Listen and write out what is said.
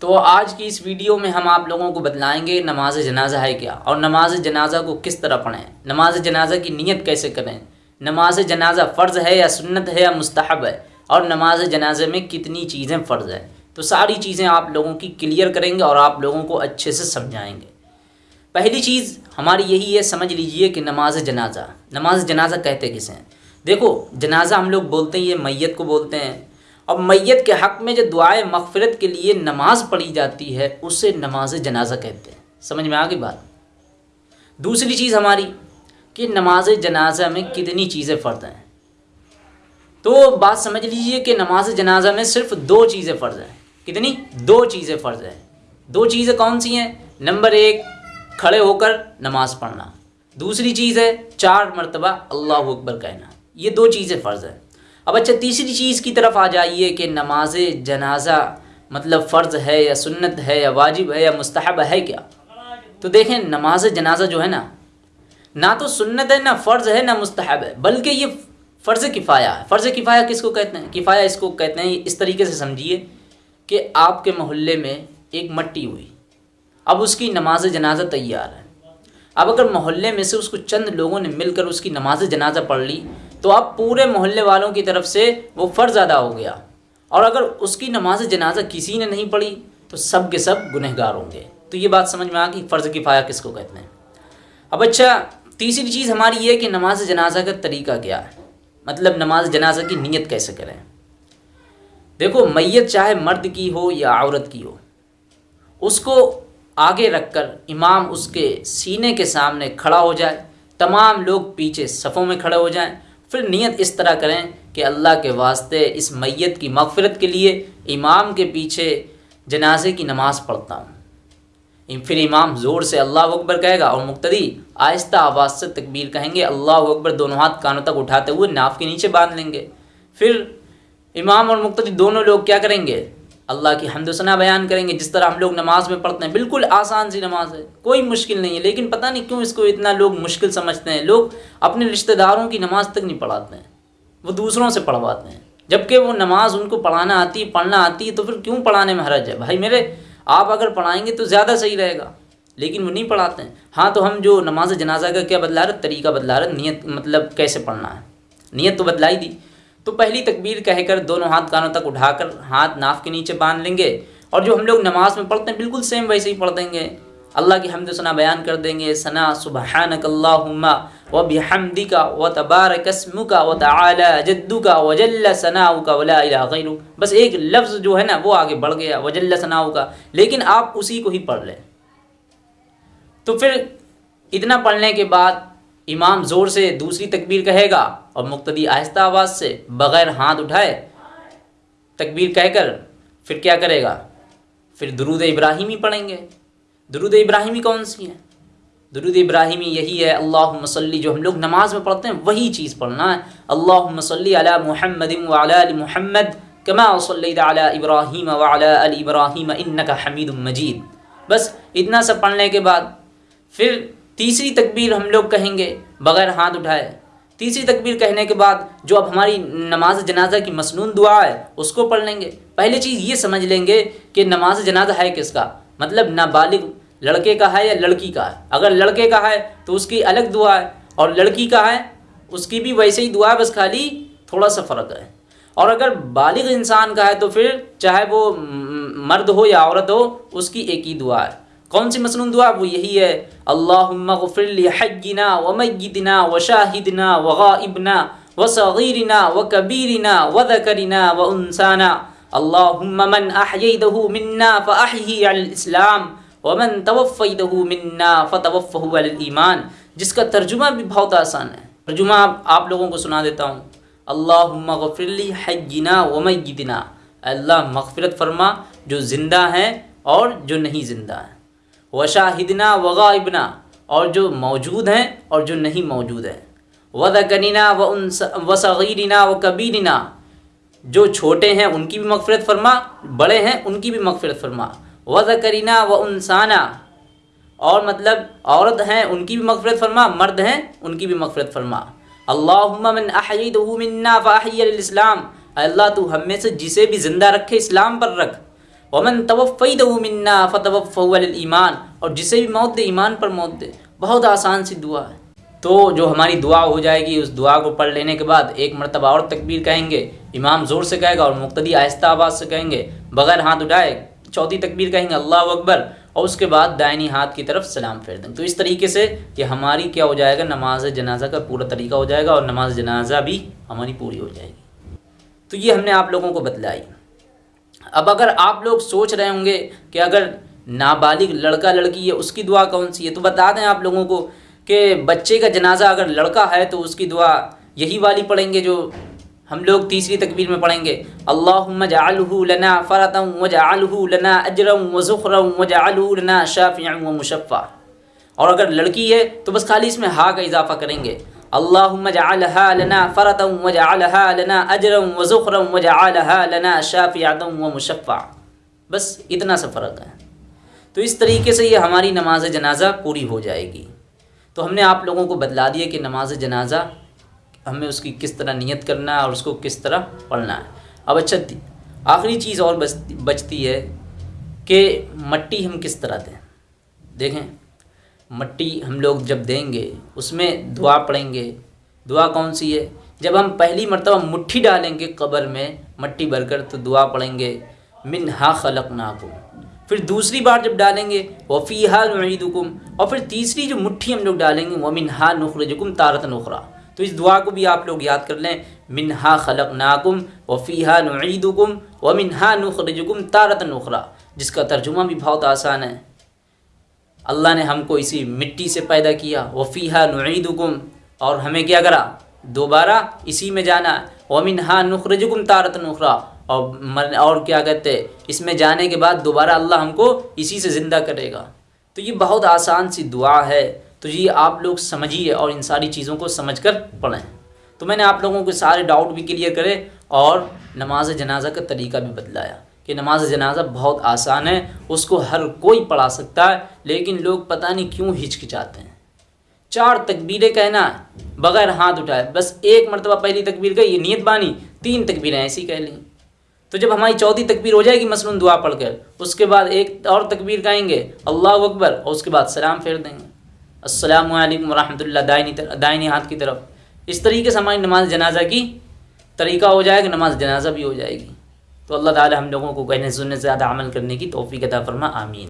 तो आज की इस वीडियो में हम आप लोगों को बतलाएँगे नमाज़ जनाजा है क्या और नमाज़ जनाजा को किस तरह पढ़ें? नमाज़ जनाजा की नीयत कैसे करें? नमाज़ जनाजा फ़र्ज़ है या सुन्नत है या मुस्तहब है? और नमाज़ जनाजे में कितनी चीज़ें फ़र्ज़ है? तो सारी चीज़ें आप लोगों की क्लियर करेंगे और आप लोगों को अच्छे से समझाएँगे। पहली चीज़ हमारी यही है, समझ लीजिए कि नमाज़ जनाजा नमाज़ जनाजा कहते किसे हैं? देखो, जनाजा हम लोग बोलते हैं, ये मैयत को बोलते हैं। और मैयत के हक़ में जो दुआए मगफ़रत के लिए नमाज़ पढ़ी जाती है, उसे नमाज़ जनाजा कहते हैं। समझ में आ गई बात? दूसरी चीज़ हमारी कि नमाज़ जनाजा में कितनी चीज़ें फ़र्ज़ हैं। तो बात समझ लीजिए कि नमाज़ जनाजा में सिर्फ़ दो चीज़ें फ़र्ज़ हैं। कितनी? दो चीज़ें फ़र्ज़ हैं। दो चीज़ें कौन सी हैं? नंबर एक, खड़े होकर नमाज़ पढ़ना। दूसरी चीज़ है, चार मरतबा अल्लाह अकबर कहना। ये दो चीज़ें फ़र्ज़ हैं। अब अच्छा तीसरी चीज़ की तरफ़ आ जाइए कि नमाज़, जनाजा मतलब फ़र्ज़ है या सुन्नत है या वाजिब है या मुस्तहब है क्या? तो देखें, नमाज़, जनाजा जो है ना ना तो सुन्नत है, ना फ़र्ज़ है, ना मुस्तहब है, बल्कि ये फ़र्ज़ किफ़ाया है। फ़र्ज़ किफ़ाया किसको कहते हैं? किफ़ाया इसको कहते हैं, इस तरीके से समझिए कि आपके मोहल्ले में एक मट्टी हुई। अब उसकी नमाज़, जनाजा तैयार है। अब अगर मोहल्ले में से उसको चंद लोगों ने मिलकर उसकी नमाज़, जनाजा पढ़ ली तो अब पूरे मोहल्ले वालों की तरफ़ से वो फ़र्ज़ अदा हो गया। और अगर उसकी नमाज़ जनाजा किसी ने नहीं पढ़ी तो सब के सब गुनहगार होंगे। तो ये बात समझ में आ गई, फ़र्ज़ किफ़ाया किसको कहते हैं? अब अच्छा तीसरी चीज़ हमारी ये कि नमाज़ जनाजा का तरीका क्या है? मतलब नमाज़ जनाजा की नीयत कैसे करें? देखो, मैयत चाहे मर्द की हो या औरत की हो, उसको आगे रखकर इमाम उसके सीने के सामने खड़ा हो जाए, तमाम लोग पीछे सफ़ों में खड़े हो जाएँ फिर नियत इस तरह करें कि अल्लाह के वास्ते इस मैत की मफफरत के लिए इमाम के पीछे जनाजे की नमाज़ पढ़ता हूँ। फिर इमाम ज़ोर से अल्लाह अकबर कहेगा और मुक्तदी आहिस्ता आवाज़ से तकबीर कहेंगे, अल्लाह अकबर दोनों हाथ कानों तक उठाते हुए नाफ के नीचे बाँध लेंगे। फिर इमाम और मुक्तदी दोनों लोग क्या करेंगे? अल्लाह की हमदसना बयान करेंगे, जिस तरह हम लोग नमाज़ में पढ़ते हैं, बिल्कुल आसान सी नमाज़ है, कोई मुश्किल नहीं है, लेकिन पता नहीं क्यों इसको इतना लोग मुश्किल समझते हैं, लोग अपने रिश्तेदारों की नमाज़ तक नहीं पढ़ाते हैं, वो दूसरों से पढ़वाते हैं, जबकि वो नमाज़ उनको पढ़ाना आती है पढ़ना आती है तो फिर क्यों पढ़ाने में हरज है? भाई मेरे, आप अगर पढ़ाएँगे तो ज़्यादा सही रहेगा, लेकिन वो नहीं पढ़ाते हैं। हाँ तो हम जो नमाज़ जनाजा का क्या बदला रहे तरीका बदला रहे नीयत मतलब कैसे पढ़ना है? नीयत तो बदलाई दी तो पहली तकबीर कहकर दोनों हाथ कानों तक उठाकर हाथ नाफ के नीचे बाँध लेंगे। और जो हम लोग नमाज़ में पढ़ते हैं, बिल्कुल सेम वैसे ही पढ़ देंगे। अल्लाह की हमद सना बयान कर देंगे, सना सुबहानकल्लाहुम्मा व बिहमदी का व तबारकस्मु का व ताला जद्दू का वजल्ला सनाऊ का वला बस एक लफ्ज़ जो है ना, वो आगे बढ़ गया वजल्ला सनाऊ का लेकिन आप उसी को ही पढ़ लें। तो फिर इतना पढ़ने के बाद इमाम ज़ोर से दूसरी तकबीर कहेगा और मुक्तदी आहिस्ता आवाज़ से बग़ैर हाथ उठाए तकबीर कहकर फिर क्या करेगा? फिर दरूद इब्राहिमी पढ़ेंगे। दरूद इब्राहिमी कौन सी है? दरूद इब्राहिमी यही है अल्लाह मसली जो हम लोग नमाज़ में पढ़ते हैं, वही चीज़ पढ़ना है। अल्लाह मसली अला महमद महमद कमा अला इब्राहिम वाला इब्राहिम, इन्नका हमीद मजीद। बस इतना सब पढ़ने के बाद फिर तीसरी तकबीर हम लोग कहेंगे, बग़ैर हाथ उठाए। तीसरी तकबीर कहने के बाद जो अब हमारी नमाज़ जनाजा की मसनून दुआ है, उसको पढ़ लेंगे। पहली चीज़ ये समझ लेंगे कि नमाज़ जनाजा है किसका? मतलब नाबालिग लड़के का है या लड़की का है? अगर लड़के का है तो उसकी अलग दुआ है, और लड़की का है, उसकी भी वैसे ही दुआ है, बस खाली थोड़ा सा फ़र्क है। और अगर बालिग इंसान का है तो फिर चाहे वो मर्द हो या औरत हो, उसकी एक ही दुआ है। कौन सी मसनून दुआ? वो यही है अल्लाफ़िरली हजना व मैदिना व शाहिदना व गाइबना व सगीरना व कबीरना व दकरना व उनसाना। अल्लाहुम्मन अहयदहु मिन्ना इस्लाम वमन तवफ़दहु मिन्ना फ़तवफ़हु ईमान। जिसका तर्जुमा भी बहुत आसान है। तर्जुमा आप लोगों को सुना देता हूँ। अल्लाहुम्मगफ़िरली हजना व मैदिना अल्लाह मगफ़रत फरमा, जो ज़िंदा हैं और जो नहीं ज़िंदा हैं। वशाहिदना वगाइबना, और जो मौजूद हैं और जो नहीं मौजूद हैं। वदकनिना व उन वसगीरना व कबीरना जो छोटे हैं उनकी भी मगफ़रत फरमा, बड़े हैं उनकी भी मगफ़रत फरमा। वदकरीना व उनसाना और मतलब औरत हैं उनकी भी मगफ़रत फरमा, मर्द हैं उनकी भी मगफ़रत फरमा। अल्लाहुम्मन अहयदहु मिन्ना फ़ाहियलिस्लाम अल्लाह तू हमें से जिसे भी ज़िंदा रखे इस्लाम पर रख। वमन तवफ़ई मन्ना फ़तवफ़ल ईमान और जिसे भी मौत दे, ईमान पर मौत दे, बहुत आसान सी दुआ है। तो जो हमारी दुआ हो जाएगी, उस दुआ को पढ़ लेने के बाद एक मरतबा और तकबीर कहेंगे। इमाम ज़ोर से कहेगा और मुख्तदी आहिस्ता आवाज़ से कहेंगे। बगैर हाथ उठाए चौथी तकबीर कहेंगे, अल्लाह अकबर। और उसके बाद दायनी हाथ की तरफ़ सलाम फेर देंगे तो इस तरीके से ये हमारी क्या हो जाएगा, नमाज़ जनाजा का पूरा तरीका हो जाएगा और नमाज़ जनाजा भी हमारी पूरी हो जाएगी। तो ये हमने आप लोगों को बतलाई। अब अगर आप लोग सोच रहे होंगे कि अगर नाबालिग लड़का लड़की है उसकी दुआ कौन सी है? तो बता दें आप लोगों को कि बच्चे का जनाजा अगर लड़का है तो उसकी दुआ यही वाली पढ़ेंगे जो हम लोग तीसरी तकबीर में पढ़ेंगे। फ़रतम वजअलहु लना अजरम वज़ुखरम वजअलहु लना शाफ़िअन व मुशफ़ा और अगर लड़की है तो बस खाली इसमें हा का इजाफा करेंगे। अल्लाहुम्मजअलहा लना फ़रतम वजअलहा लना अजरम वज़ुखरम वजअलहा लना शाफ़िअन व मुशफ़ा बस इतना सा फ़र्क है। तो इस तरीके से ये हमारी नमाज़ जनाजा पूरी हो जाएगी। तो हमने आप लोगों को बतला दिया कि नमाज़ जनाजा हमें उसकी किस तरह नियत करना है और उसको किस तरह पढ़ना है। अब अच्छा आखिरी चीज़ और बचती है कि मट्टी हम किस तरह दें? देखें, मट्टी हम लोग जब देंगे, उसमें दुआ पढ़ेंगे। दुआ कौन सी है? जब हम पहली मरतबा मुट्ठी डालेंगे कब्र में, मट्टी भरकर तो दुआ पढ़ेंगे मिन हा खलक नाकुम फिर दूसरी बार जब डालेंगे वफ़ीहा नुईदुकुम। और फिर तीसरी जो मुट्ठी हम लोग डालेंगे, वह मिनहा नुखरजुकुम तारत नुखरा तो इस दुआ को भी आप लोग याद कर लें, मिनहा खलक नाकुम वफ़ीहा नुईदुकुम व मिनहा नुखरजुकुम तारत नुखरा जिसका तर्जुमा भी बहुत आसान है। अल्लाह ने हमको इसी मिट्टी से पैदा किया वफ़ीहा नुईदुकुम। और हमें क्या करा? दोबारा इसी में जाना वमिन हा नुखरजुकुम तारत नुखरा और मर और क्या कहते हैं? इसमें जाने के बाद दोबारा अल्लाह हमको इसी से ज़िंदा करेगा। तो ये बहुत आसान सी दुआ है। तो ये आप लोग समझिए और इन सारी चीज़ों को समझ कर पढ़ें। तो मैंने आप लोगों के सारे डाउट भी क्लियर करे और नमाज़ जनाजा का तरीका भी बदलाया कि नमाज़ जनाजा बहुत आसान है, उसको हर कोई पढ़ा सकता है, लेकिन लोग पता नहीं क्यों हिचकिचाते हैं। चार तकबीरें कहना, बगैर हाथ उठाए, बस एक मरतबा पहली तकबीर का ये नीयत बानी, तीन तकबीरें ऐसी कह ली। तो जब हमारी चौथी तकबीर हो जाएगी मसनून दुआ पढ़कर, उसके बाद एक और तकबीर गाएँगे, अल्लाह अकबर, और उसके बाद सलाम फेर देंगे। असलम वरहमल दाइनी दाइनी हाथ की तरफ़। इस तरीके से हमारी नमाज़ जनाजा की तरीका हो जाएगा, नमाज़ जनाजा भी हो जाएगी। तो अल्लाह ताली हम लोगों को कहने, सुनने से ज़्यादा अमल करने की तोफ़ी कदा फरमा, आमीन।